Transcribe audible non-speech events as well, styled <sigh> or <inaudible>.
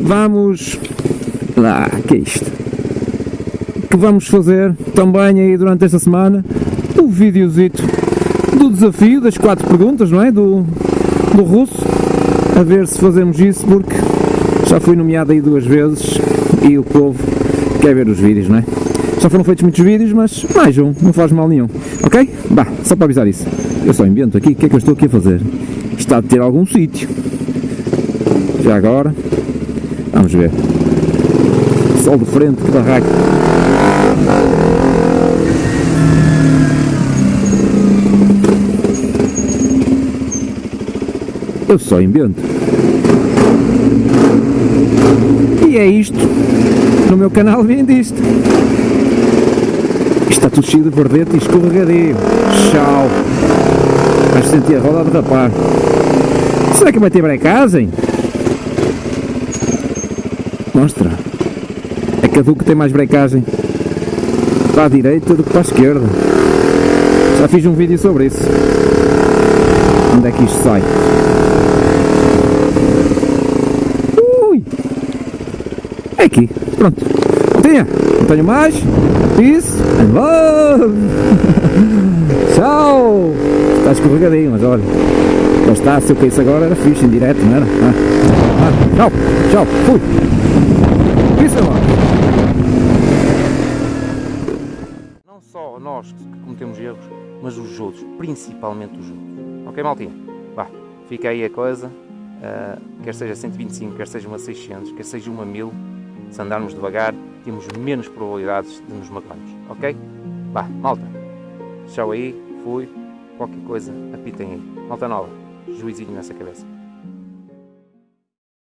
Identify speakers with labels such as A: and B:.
A: vamos lá, que é isto? Que vamos fazer também aí durante esta semana o videozito do desafio das quatro perguntas, não é? Do, do russo, a ver se fazemos isso porque já fui nomeado aí duas vezes e o povo quer ver os vídeos, não é? Já foram feitos muitos vídeos, mas mais um, não faz mal nenhum, ok? Bah, só para avisar isso. Eu só invento aqui, o que é que eu estou aqui a fazer? Está de ter algum sítio. Já agora, vamos ver. Sol de frente, que barraco. Eu só invento. E é isto. No meu canal vem disto. Isto está tudo cheio de verdete e escorregadio. Tchau. Vais sentir a roda de rapar. Será que vai ter brecagem? Mostra. É que a Duque tem mais brecagem para a direita do que para a esquerda. Já fiz um vídeo sobre isso. Onde é que isto sai? Ui! É aqui. Pronto. Não tinha. Não tenho mais. Love. <laughs> Tchau. Está escorregadinho, mas olha. Já está, se eu caísse agora era fixe, em direto, não era? Ah. Ah. Tchau. Tchau. Fui. And love.
B: Não só nós que cometemos erros, mas os outros, principalmente os outros. Ok, maltinha? Vá, fica aí a coisa. Uh, quer seja 125, quer seja uma 600, quer seja uma 1000, se andarmos devagar, temos menos probabilidades de nos magoarmos. Ok? Vá, malta. Tchau aí, fui. Qualquer coisa, apitem aí. Malta nova, juizinho nessa cabeça.